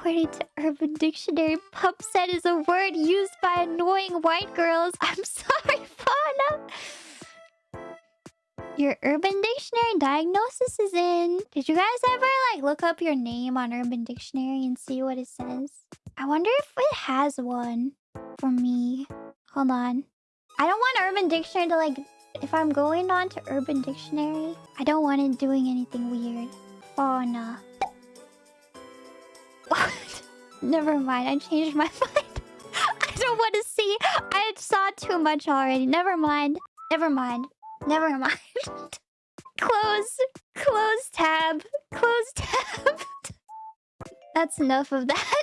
According to Urban Dictionary, pup set is a word used by annoying white girls. I'm sorry, Fauna. Your Urban Dictionary diagnosis is in. Did you guys ever like look up your name on Urban Dictionary and see what it says? I wonder if it has one for me. Hold on. I don't want Urban Dictionary to like... If I'm going on to Urban Dictionary, I don't want it doing anything weird. Fauna. Never mind, I changed my mind. I don't want to see. I saw too much already. Never mind. Never mind. Never mind. Close. Close tab. Close tab. That's enough of that.